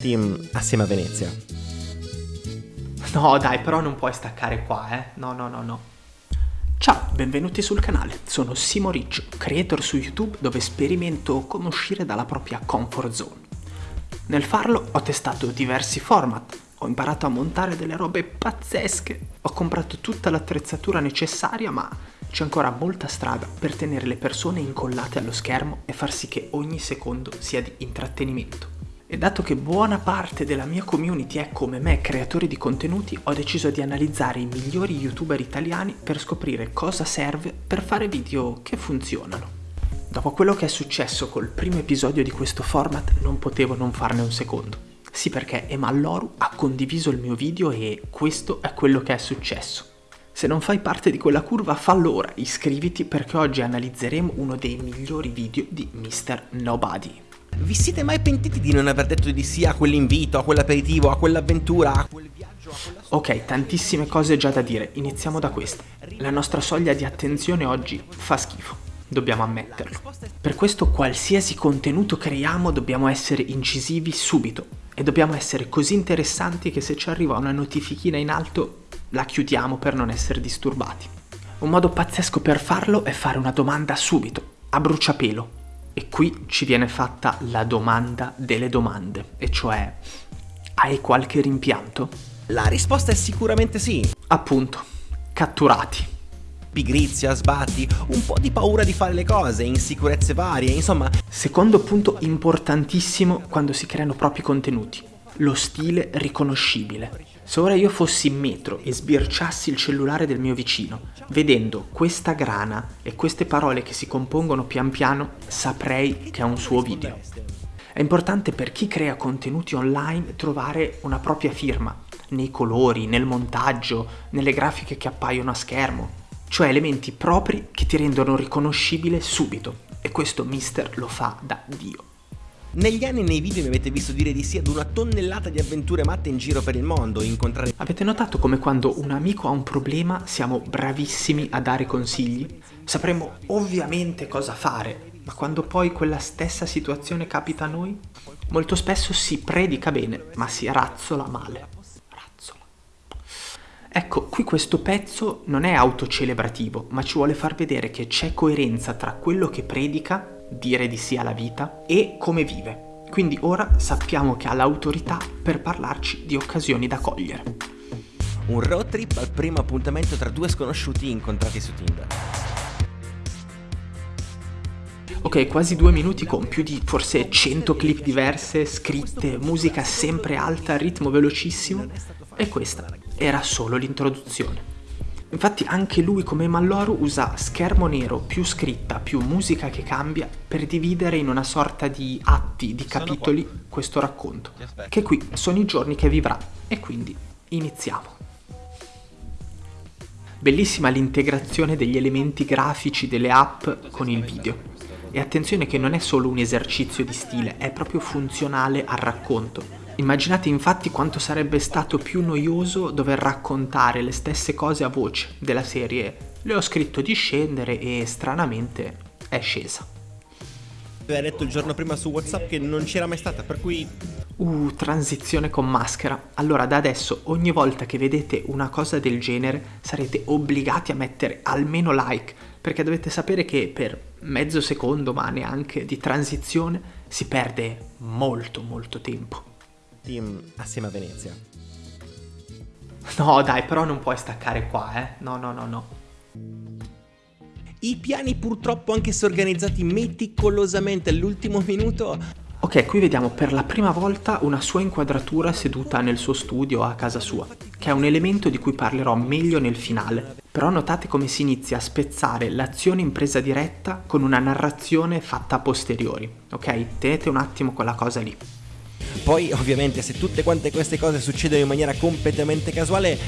team assieme a Venezia. No dai, però non puoi staccare qua, eh. No, no, no, no. Ciao, benvenuti sul canale. Sono Simo Riccio, creator su YouTube dove sperimento come uscire dalla propria comfort zone. Nel farlo ho testato diversi format, ho imparato a montare delle robe pazzesche, ho comprato tutta l'attrezzatura necessaria, ma c'è ancora molta strada per tenere le persone incollate allo schermo e far sì che ogni secondo sia di intrattenimento. E dato che buona parte della mia community è come me creatori di contenuti, ho deciso di analizzare i migliori youtuber italiani per scoprire cosa serve per fare video che funzionano. Dopo quello che è successo col primo episodio di questo format non potevo non farne un secondo. Sì perché Emalloru ha condiviso il mio video e questo è quello che è successo. Se non fai parte di quella curva fallo ora, iscriviti perché oggi analizzeremo uno dei migliori video di Mr. Nobody. Vi siete mai pentiti di non aver detto di sì a quell'invito, a quell'aperitivo, a quell'avventura, a quel viaggio? A quella... Ok, tantissime cose già da dire, iniziamo da questa. La nostra soglia di attenzione oggi fa schifo, dobbiamo ammetterlo. Per questo qualsiasi contenuto creiamo dobbiamo essere incisivi subito e dobbiamo essere così interessanti che se ci arriva una notifichina in alto la chiudiamo per non essere disturbati. Un modo pazzesco per farlo è fare una domanda subito, a bruciapelo, e qui ci viene fatta la domanda delle domande, e cioè, hai qualche rimpianto? La risposta è sicuramente sì. Appunto, catturati. Pigrizia, sbatti, un po' di paura di fare le cose, insicurezze varie, insomma... Secondo punto importantissimo quando si creano propri contenuti, lo stile riconoscibile. Se ora io fossi in metro e sbirciassi il cellulare del mio vicino, vedendo questa grana e queste parole che si compongono pian piano, saprei che è un suo video. È importante per chi crea contenuti online trovare una propria firma, nei colori, nel montaggio, nelle grafiche che appaiono a schermo, cioè elementi propri che ti rendono riconoscibile subito. E questo Mister lo fa da Dio. Negli anni nei video mi avete visto dire di sì ad una tonnellata di avventure matte in giro per il mondo, incontrare... Avete notato come quando un amico ha un problema siamo bravissimi a dare consigli? Sapremo ovviamente cosa fare, ma quando poi quella stessa situazione capita a noi, molto spesso si predica bene, ma si razzola male. Razzola. Ecco, qui questo pezzo non è autocelebrativo, ma ci vuole far vedere che c'è coerenza tra quello che predica dire di sì alla vita e come vive. Quindi ora sappiamo che ha l'autorità per parlarci di occasioni da cogliere. Un road trip al primo appuntamento tra due sconosciuti incontrati su Tinder. Ok, quasi due minuti con più di forse 100 clip diverse, scritte, musica sempre alta, ritmo velocissimo e questa era solo l'introduzione. Infatti anche lui come Malloru usa schermo nero più scritta più musica che cambia per dividere in una sorta di atti, di capitoli questo racconto, che qui sono i giorni che vivrà e quindi iniziamo. Bellissima l'integrazione degli elementi grafici delle app con il video. E attenzione che non è solo un esercizio di stile, è proprio funzionale al racconto Immaginate infatti quanto sarebbe stato più noioso dover raccontare le stesse cose a voce della serie le ho scritto di scendere e stranamente è scesa. Aveva detto il giorno prima su Whatsapp che non c'era mai stata, per cui... Uh, transizione con maschera. Allora da adesso ogni volta che vedete una cosa del genere sarete obbligati a mettere almeno like, perché dovete sapere che per mezzo secondo, ma neanche di transizione, si perde molto molto tempo team assieme a Venezia. No dai, però non puoi staccare qua, eh. No, no, no, no. I piani purtroppo anche se organizzati meticolosamente all'ultimo minuto Ok, qui vediamo per la prima volta una sua inquadratura seduta nel suo studio a casa sua, che è un elemento di cui parlerò meglio nel finale. Però notate come si inizia a spezzare l'azione in presa diretta con una narrazione fatta a posteriori, ok? Tenete un attimo quella cosa lì. Poi ovviamente se tutte quante queste cose succedono in maniera completamente casuale,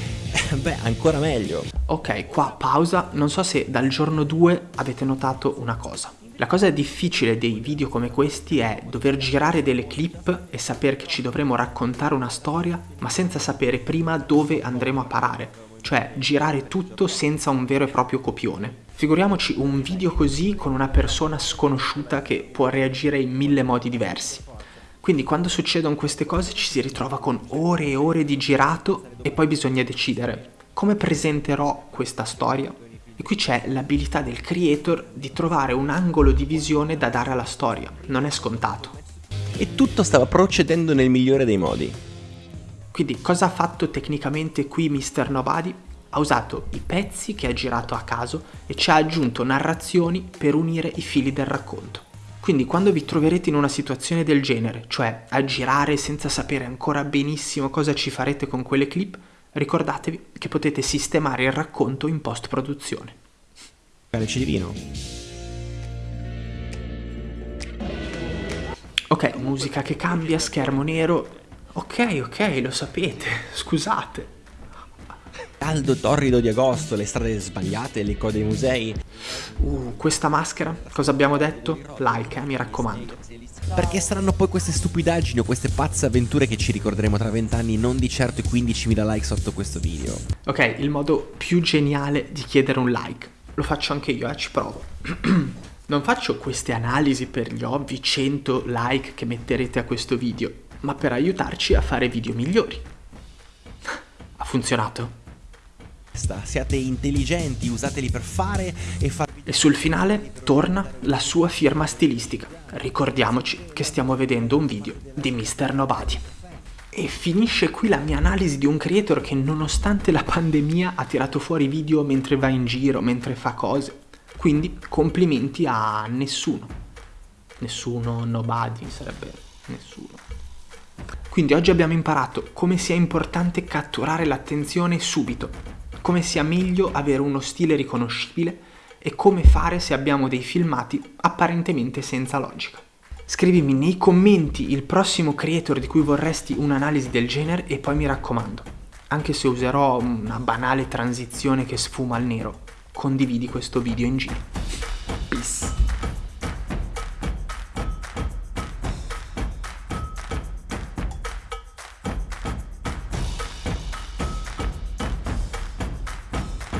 beh ancora meglio. Ok, qua pausa, non so se dal giorno 2 avete notato una cosa. La cosa difficile dei video come questi è dover girare delle clip e sapere che ci dovremo raccontare una storia, ma senza sapere prima dove andremo a parare, cioè girare tutto senza un vero e proprio copione. Figuriamoci un video così con una persona sconosciuta che può reagire in mille modi diversi. Quindi quando succedono queste cose ci si ritrova con ore e ore di girato e poi bisogna decidere come presenterò questa storia. E qui c'è l'abilità del creator di trovare un angolo di visione da dare alla storia, non è scontato. E tutto stava procedendo nel migliore dei modi. Quindi cosa ha fatto tecnicamente qui Mr. Nobody? Ha usato i pezzi che ha girato a caso e ci ha aggiunto narrazioni per unire i fili del racconto. Quindi quando vi troverete in una situazione del genere, cioè a girare senza sapere ancora benissimo cosa ci farete con quelle clip, ricordatevi che potete sistemare il racconto in post produzione. Calice di vino. Ok, musica che cambia, schermo nero. Ok, ok, lo sapete, scusate. Caldo torrido di agosto, le strade sbagliate, le code dei musei. Uh, questa maschera, cosa abbiamo detto? Like, eh, mi raccomando. Perché saranno poi queste stupidaggini o queste pazze avventure che ci ricorderemo tra vent'anni, non di certo i 15.000 like sotto questo video. Ok, il modo più geniale di chiedere un like. Lo faccio anche io, eh, ci provo. non faccio queste analisi per gli ovvi 100 like che metterete a questo video, ma per aiutarci a fare video migliori. ha funzionato? Siate intelligenti, usateli per fare e far e sul finale torna la sua firma stilistica. Ricordiamoci che stiamo vedendo un video di Mr. Nobody. E finisce qui la mia analisi di un creator che nonostante la pandemia ha tirato fuori video mentre va in giro, mentre fa cose. Quindi complimenti a nessuno. Nessuno, nobody sarebbe nessuno. Quindi oggi abbiamo imparato come sia importante catturare l'attenzione subito, come sia meglio avere uno stile riconoscibile e come fare se abbiamo dei filmati apparentemente senza logica. Scrivimi nei commenti il prossimo creator di cui vorresti un'analisi del genere e poi mi raccomando, anche se userò una banale transizione che sfuma al nero, condividi questo video in giro.